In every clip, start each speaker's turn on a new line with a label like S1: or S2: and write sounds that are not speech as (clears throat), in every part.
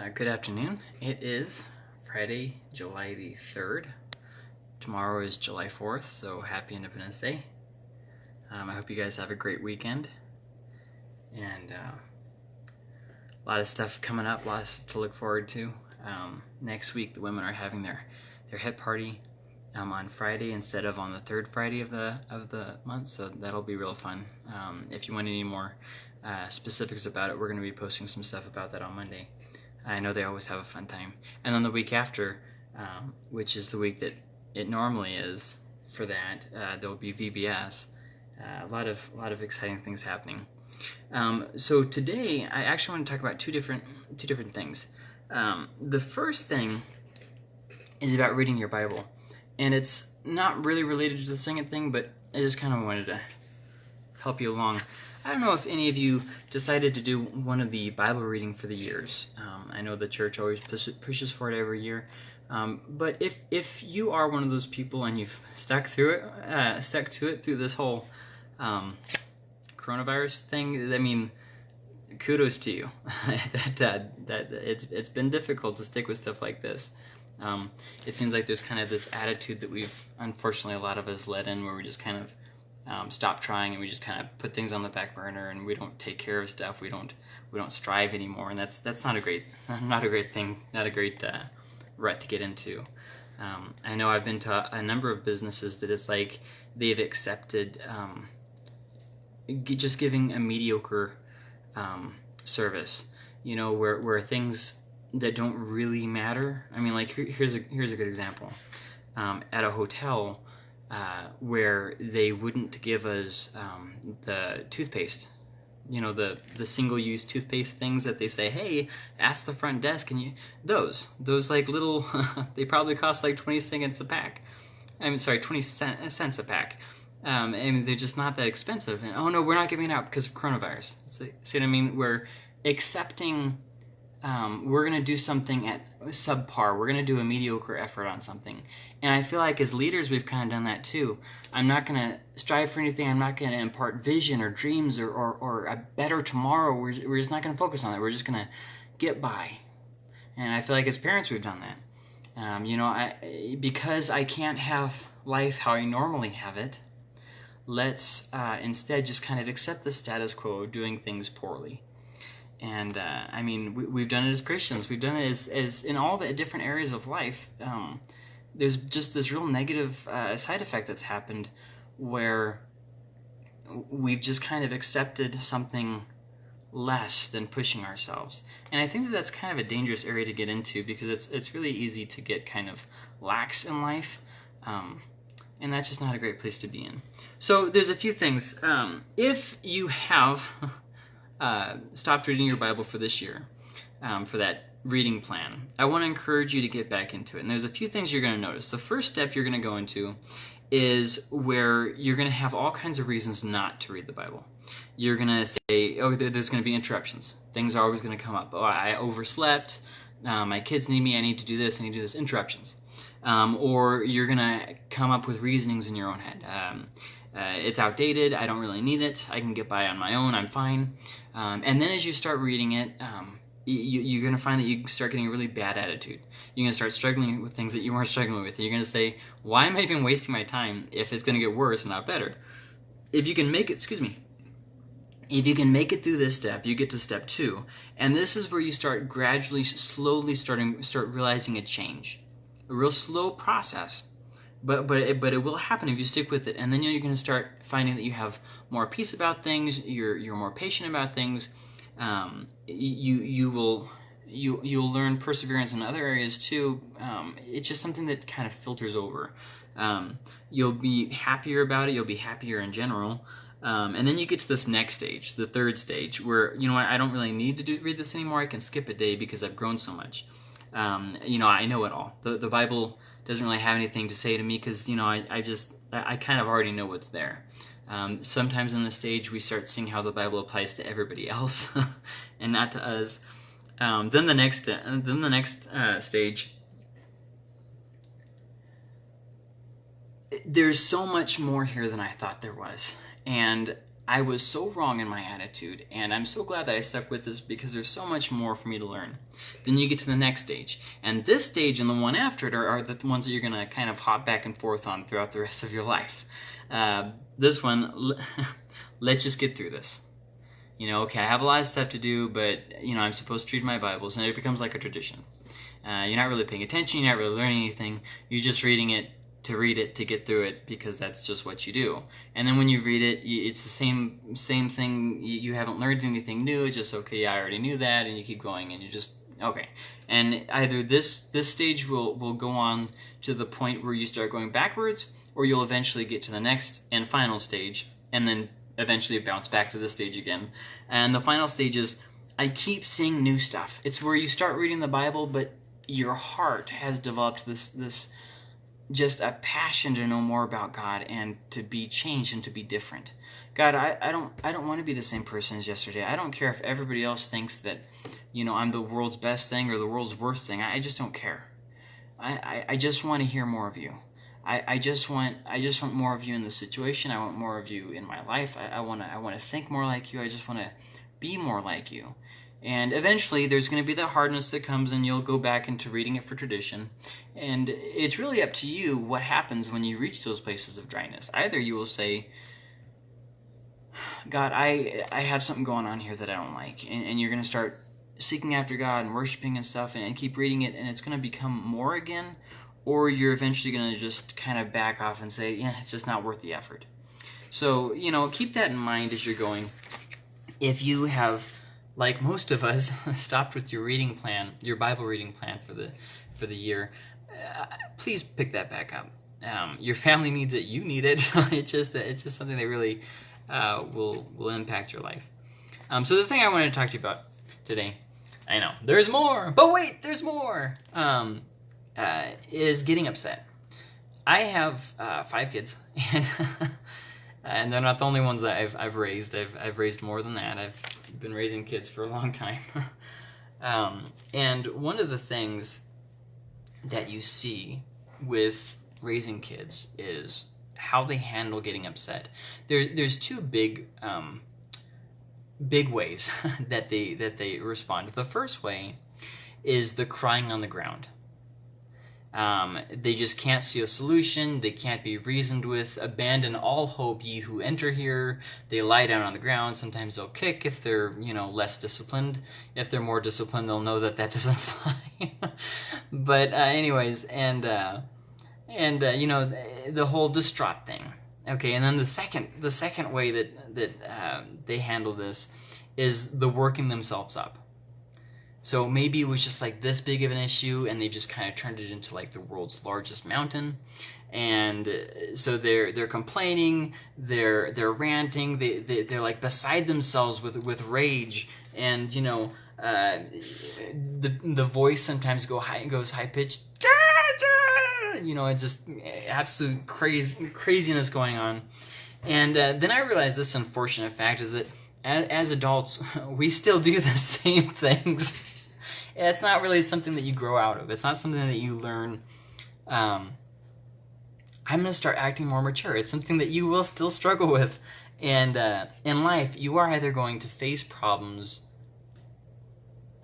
S1: Uh, good afternoon. It is Friday, July the 3rd. Tomorrow is July 4th, so happy Independence Day. Um, I hope you guys have a great weekend. And uh, a lot of stuff coming up, lots to look forward to. Um, next week, the women are having their, their hip party um, on Friday instead of on the third Friday of the of the month, so that'll be real fun. Um, if you want any more uh, specifics about it, we're going to be posting some stuff about that on Monday. I know they always have a fun time. And then the week after, um, which is the week that it normally is for that, uh, there will be VBS. Uh, a lot of a lot of exciting things happening. Um, so today, I actually want to talk about two different two different things. Um, the first thing is about reading your Bible, and it's not really related to the second thing, but I just kind of wanted to help you along. I don't know if any of you decided to do one of the Bible reading for the years. Um, I know the church always pushes for it every year. Um, but if if you are one of those people and you've (laughs) stuck through it, uh, stuck to it through this whole um, coronavirus thing, I mean, kudos to you. (laughs) that uh, that it's it's been difficult to stick with stuff like this. Um, it seems like there's kind of this attitude that we've unfortunately a lot of us led in, where we just kind of um, stop trying and we just kind of put things on the back burner and we don't take care of stuff. We don't we don't strive anymore, and that's that's not a great (laughs) not a great thing, not a great uh, rut to get into. Um, I know I've been to a number of businesses that it's like they've accepted um, just giving a mediocre um, service. You know, where where things that don't really matter. I mean, like here, here's a here's a good example. Um, at a hotel, uh, where they wouldn't give us um, the toothpaste. You know the the single use toothpaste things that they say, hey, ask the front desk, and you those those like little (laughs) they probably cost like twenty cents a pack. I'm sorry, twenty cents cents a pack. Um, and they're just not that expensive. And oh no, we're not giving it out because of coronavirus. See what I mean? We're accepting um, we're going to do something at subpar. We're going to do a mediocre effort on something. And I feel like as leaders, we've kind of done that too. I'm not going to strive for anything. I'm not going to impart vision or dreams or, or, or a better tomorrow. We're, we're just not going to focus on that. We're just going to get by. And I feel like as parents, we've done that. Um, you know, I, because I can't have life how I normally have it, let's uh, instead just kind of accept the status quo, doing things poorly and uh, I mean, we, have done it as Christians. We've done it as, as in all the different areas of life. Um, there's just this real negative uh, side effect that's happened where we've just kind of accepted something less than pushing ourselves. And I think that that's kind of a dangerous area to get into because it's it's really easy to get kind of lax in life. Um, and that's just not a great place to be in. So there's a few things. Um, if you have (laughs) uh, stopped reading your Bible for this year, um, for that reading plan, I want to encourage you to get back into it. And there's a few things you're going to notice. The first step you're going to go into is where you're going to have all kinds of reasons not to read the Bible. You're going to say, oh, there's going to be interruptions. Things are always going to come up. Oh, I overslept. Uh, my kids need me. I need to do this. I need to do this. Interruptions. Um, or you're going to come up with reasonings in your own head. Um, uh, it's outdated. I don't really need it. I can get by on my own. I'm fine. Um, and then as you start reading it, um, you, are going to find that you start getting a really bad attitude. You're going to start struggling with things that you weren't struggling with. You're going to say, why am I even wasting my time if it's going to get worse and not better? If you can make it, excuse me, if you can make it through this step, you get to step two. And this is where you start gradually, slowly starting, start realizing a change. A real slow process but but it, but it will happen if you stick with it. And then you're going to start finding that you have more peace about things you're you're more patient about things. Um, you you will you you'll learn perseverance in other areas too. Um, it's just something that kind of filters over. Um, you'll be happier about it you'll be happier in general. Um, and then you get to this next stage the third stage where you know what i don't really need to do, read this anymore. I can skip a day because i've grown so much um, you know i know it all the, the bible doesn't really have anything to say to me because you know I, I just I kind of already know what's there. Um, sometimes in the stage we start seeing how the Bible applies to everybody else (laughs) and not to us. Um, then the next uh, then the next uh, stage. There's so much more here than I thought there was, and I was so wrong in my attitude, and I'm so glad that I stuck with this because there's so much more for me to learn. Then you get to the next stage, and this stage and the one after it are, are the ones that you're going to kind of hop back and forth on throughout the rest of your life. Uh, this one, (laughs) let's just get through this. You know, okay, I have a lot of stuff to do, but, you know, I'm supposed to read my Bibles, and it becomes like a tradition. Uh, you're not really paying attention, you're not really learning anything, you're just reading it to read it to get through it because that's just what you do. And then when you read it, it's the same same thing. You haven't learned anything new. It's just okay. I already knew that, and you keep going, and you just okay. And either this this stage will will go on to the point where you start going backwards, or you'll eventually get to the next and final stage, and then eventually bounce back to this stage again. And the final stage is I keep seeing new stuff. It's where you start reading the Bible, but your heart has developed this this just a passion to know more about God and to be changed and to be different. God, I, I don't I don't want to be the same person as yesterday. I don't care if everybody else thinks that, you know, I'm the world's best thing or the world's worst thing. I, I just don't care. I, I, I just want to hear more of you. I, I just want I just want more of you in the situation. I want more of you in my life. I, I wanna I wanna think more like you. I just wanna be more like you. And eventually, there's going to be that hardness that comes, and you'll go back into reading it for tradition. And it's really up to you what happens when you reach those places of dryness. Either you will say, God, I I have something going on here that I don't like, and, and you're going to start seeking after God and worshiping and stuff, and, and keep reading it, and it's going to become more again, or you're eventually going to just kind of back off and say, yeah, it's just not worth the effort. So you know, keep that in mind as you're going. If you have like most of us, (laughs) stopped with your reading plan, your Bible reading plan for the for the year, uh, please pick that back up. Um, your family needs it. You need it. (laughs) it's just it's just something that really uh, will will impact your life. Um, so the thing I wanted to talk to you about today, I know there's more, but wait, there's more. Um, uh, is getting upset. I have uh, five kids, (laughs) and and they're not the only ones that I've I've raised. I've I've raised more than that. I've been raising kids for a long time. (laughs) um, and one of the things that you see with raising kids is how they handle getting upset. There, there's two big, um, big ways (laughs) that they that they respond. The first way is the crying on the ground. Um, they just can't see a solution. They can't be reasoned with. Abandon all hope, ye who enter here. They lie down on the ground. Sometimes they'll kick if they're, you know, less disciplined. If they're more disciplined, they'll know that that (laughs) doesn't fly. but uh, anyways, and uh, and uh, you know the, whole distraught thing. Okay, and then the second the second way that that uh, they handle this is the working themselves up. So maybe it was just like this big of an issue, and they just kind of turned it into like the world's largest mountain. And uh, so they're they're complaining, they're they're ranting, they, they they're like beside themselves with with rage, and you know uh, the the voice sometimes go high goes high pitched. You know, it's just absolute crazy craziness going on. And uh, then I realized this unfortunate fact is that as, as adults, (laughs) we still do the (laughs) same things it's not really something that you grow out of. It's not something that you learn. Um, I'm going to start acting more mature. It's something that you will still struggle (laughs) with. And uh, in life, you are either going to face problems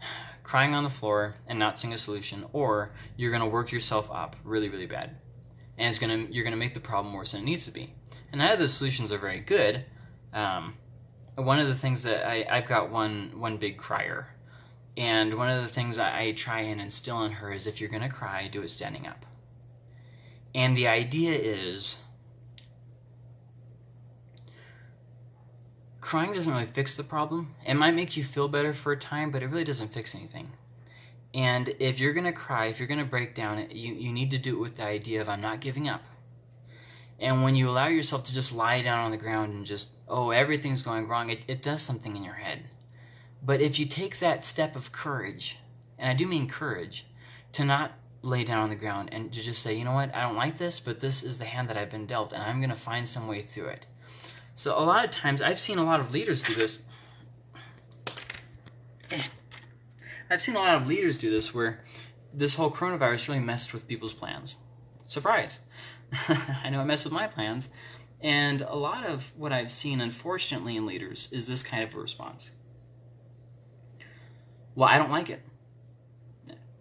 S1: (sighs) crying on the floor and not seeing a solution, or you're going to work yourself up really, really bad. And it's gonna, you're going to make the problem worse than it needs to be. And none of the solutions are very good. Um, one of the things that I, I've got one, one big crier and one of the things I, try and instill in her is if you're going to cry, do it standing up. And the idea is crying doesn't really fix the problem. It might make you feel better for a time, but it really doesn't fix anything. And if you're going to cry, if you're going to break down, you, you need to do it with the idea of I'm not giving up. And when you allow yourself to just lie down on the ground and just, oh, everything's going wrong, it, it does something in your head. But if you take that step of courage, and I do mean courage, to not lay down on the ground and to just say, you know what, I don't like this, but this is the hand that I've been dealt, and I'm going to find some way through it. So a lot of times, I've seen a lot of leaders do this. (clears throat) I've seen a lot of leaders do this where this whole coronavirus really messed with people's plans. Surprise! (laughs) I know it messed with my plans, And a lot of what I've seen, unfortunately, in leaders is this kind of a response. Well, I don't like it.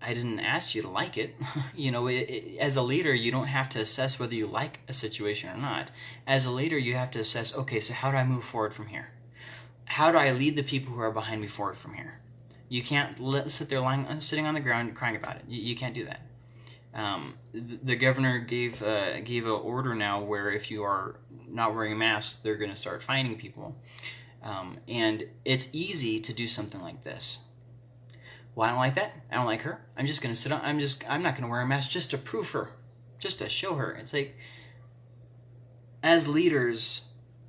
S1: I didn't ask you to like it. (laughs) you know, it, it, as a leader, you don't have to assess whether you like a situation or not. As a leader, you have to assess okay, so how do I move forward from here? How do I lead the people who are behind me forward from here? You can't let, sit there lying, uh, sitting on the ground crying about it. You, you can't do that. Um, the, the, governor gave uh, gave an order now where if you are not wearing a mask, they're going to start fining people. Um, and it's easy to do something like this. Well, I don't like that. I don't like her. I'm just going to sit on. I'm just. I'm not going to wear a mask just to prove her, just to show her. It's like as leaders,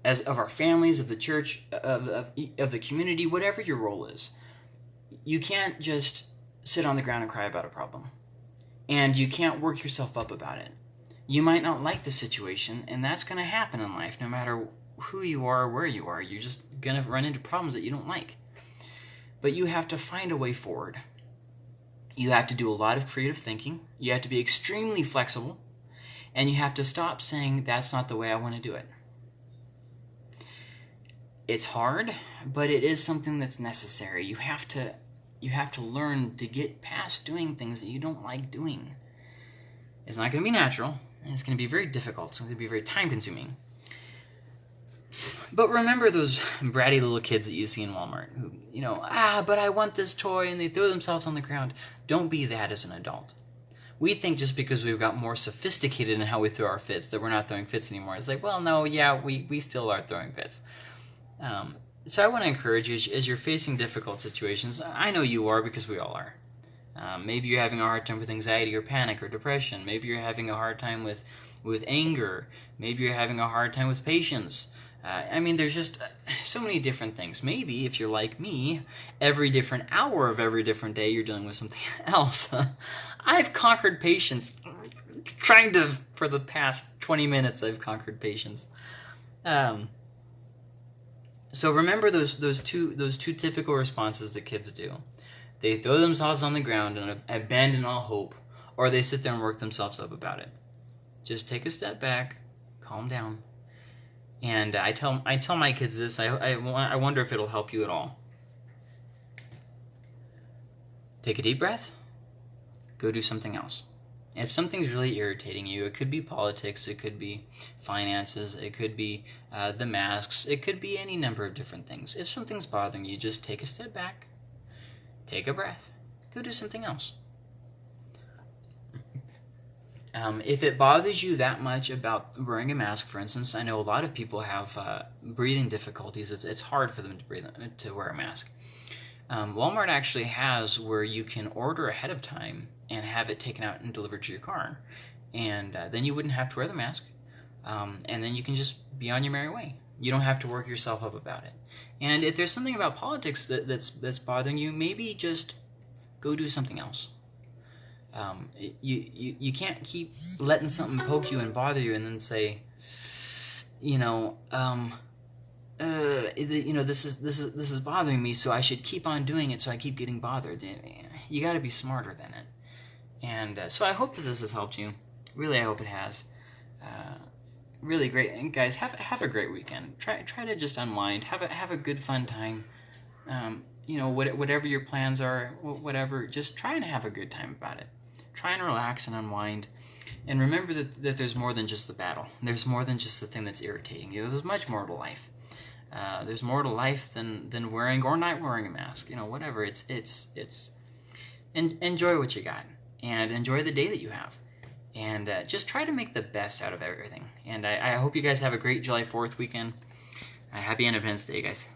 S1: as of our families, of the church, of, of, of the community, whatever your role is, you can't just sit on the ground and cry about a problem. And you can't work yourself up about it. You might not like the situation, and that's going to happen in life no matter who you are where you are. You're just going to run into problems that you don't like. But you have to find a way forward. You have to do a lot of creative thinking. You have to be extremely flexible. And you have to stop saying, that's not the way I want to do it. It's hard, but it is something that's necessary. You have to you have to learn to get past doing things that you don't like doing. It's not going to be natural, and it's going to be very difficult. It's going to be very time consuming. But remember those bratty little kids that you see in Walmart who, you know, ah, but I want this toy, and they throw themselves on the ground. Don't be that as an adult. We think just because we've got more sophisticated in how we throw our fits that we're not throwing fits anymore. It's like, well, no, yeah, we, we still are throwing fits. Um, so I want to encourage you as you're facing difficult situations. I know you are because we all are. Um, maybe you're having a hard time with anxiety or panic or depression. Maybe you're having a hard time with with anger. Maybe you're having a hard time with patience. Uh, I mean, there's just uh, so many different things. Maybe if you're like me, every different hour of every different day you're dealing with something (laughs) else. (laughs) I've conquered patience. Trying to, for the past 20 minutes, I've conquered patience. Um, so remember those those two those two typical responses that kids do. They throw themselves on the ground and abandon all hope, or they sit there and work themselves up about it. Just take a step back, calm down, and I tell I tell my kids this. I I, I wonder if it'll help you at all. Take a deep breath. Go do something else. If something's really irritating you, it could be politics, it could be finances, it could be uh, the masks, it could be any number of different things. If something's bothering you, just take a step back, take a breath, go do something else. Um, if it bothers you that much about wearing a mask, for instance, I know a lot of people have uh, breathing difficulties. It's, it's hard for them to breathe to wear a mask. Um, Walmart actually has where you can order ahead of time and have it taken out and delivered to your car. And uh, then you wouldn't have to wear the mask. Um, and then you can just be on your merry way. You don't have to work yourself up about it. And if there's something about politics that, that's that's bothering you, maybe just go do something else. Um, you, you you can't keep letting something poke you and bother you, and then say, you know, um, uh, you know, this is this is this is bothering me, so I should keep on doing it, so I keep getting bothered. You got to be smarter than it. And uh, so I hope that this has helped you. Really, I hope it has. Uh, really great, and guys, have have a great weekend. Try try to just unwind. Have a have a good fun time. Um, you know, what, whatever your plans are, whatever, just try and have a good time about it. Try and relax and unwind. And remember that, that there's more than just the battle. There's more than just the thing that's irritating you. There's much more to life. Uh, there's more to life than, than wearing or not wearing a mask. You know, whatever. It's it's it's. En- enjoy what you got and enjoy the day that you have. And uh, just try to make the best out of everything. And I, I, hope you guys have a great July 4th weekend. Uh, happy Independence Day, guys.